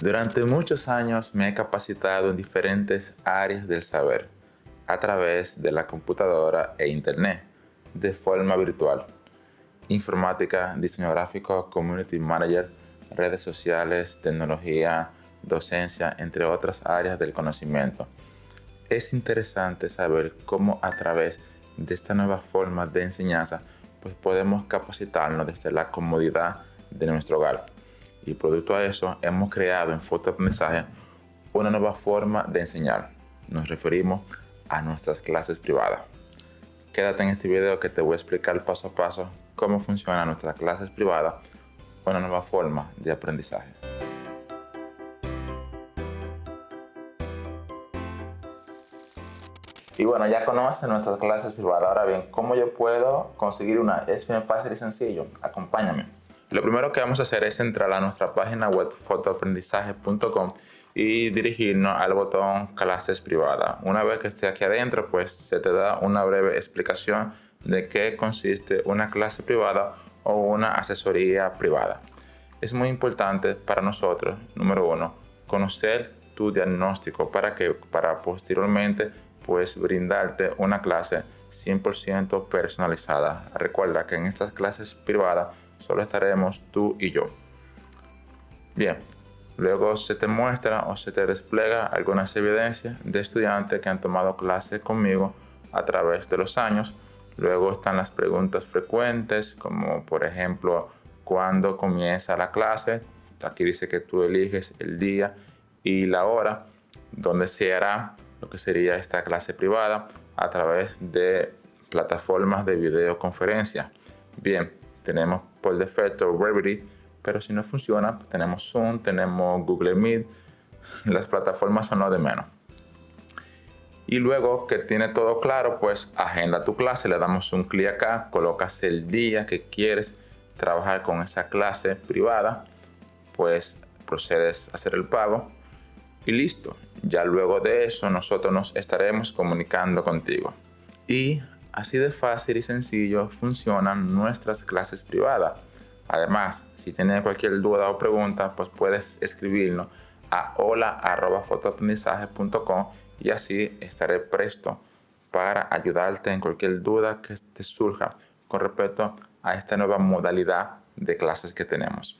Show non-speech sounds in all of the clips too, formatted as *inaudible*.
Durante muchos años me he capacitado en diferentes áreas del saber a través de la computadora e internet de forma virtual. Informática, diseño gráfico, community manager, redes sociales, tecnología, docencia, entre otras áreas del conocimiento. Es interesante saber cómo a través de esta nueva forma de enseñanza pues podemos capacitarnos desde la comodidad de nuestro hogar. Y producto a eso hemos creado en fotoaprendizaje una nueva forma de enseñar. Nos referimos a nuestras clases privadas. Quédate en este video que te voy a explicar paso a paso cómo funcionan nuestras clases privadas, una nueva forma de aprendizaje. Y bueno, ya conocen nuestras clases privadas. Ahora bien, ¿cómo yo puedo conseguir una? Es bien fácil y sencillo. Acompáñame. Lo primero que vamos a hacer es entrar a nuestra página web fotoaprendizaje.com y dirigirnos al botón clases privadas. Una vez que esté aquí adentro, pues se te da una breve explicación de qué consiste una clase privada o una asesoría privada. Es muy importante para nosotros, número uno, conocer tu diagnóstico para que para posteriormente pues brindarte una clase 100% personalizada. Recuerda que en estas clases privadas solo estaremos tú y yo. Bien, luego se te muestra o se te despliega algunas evidencias de estudiantes que han tomado clases conmigo a través de los años. Luego están las preguntas frecuentes, como por ejemplo, ¿cuándo comienza la clase? Aquí dice que tú eliges el día y la hora donde se hará lo que sería esta clase privada a través de plataformas de videoconferencia. Bien, tenemos por defecto Revity, pero si no funciona, tenemos Zoom, tenemos Google Meet, *laughs* las plataformas son lo de menos. Y luego que tiene todo claro, pues agenda tu clase, le damos un clic acá, colocas el día que quieres trabajar con esa clase privada, pues procedes a hacer el pago y listo. Ya luego de eso nosotros nos estaremos comunicando contigo. Y así de fácil y sencillo funcionan nuestras clases privadas. Además, si tienes cualquier duda o pregunta, pues puedes escribirnos a hola.fotoaprendizaje.com y así estaré presto para ayudarte en cualquier duda que te surja con respecto a esta nueva modalidad de clases que tenemos.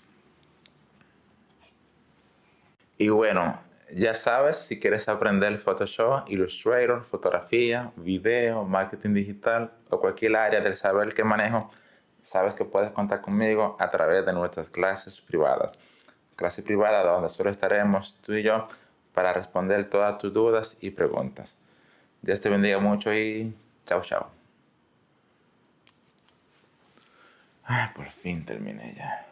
Y bueno, ya sabes, si quieres aprender Photoshop, Illustrator, fotografía, video, marketing digital o cualquier área del saber que manejo, sabes que puedes contar conmigo a través de nuestras clases privadas. Clase privada donde solo estaremos tú y yo para responder todas tus dudas y preguntas. Dios te bendiga mucho y chao, chao. Ay, por fin terminé ya.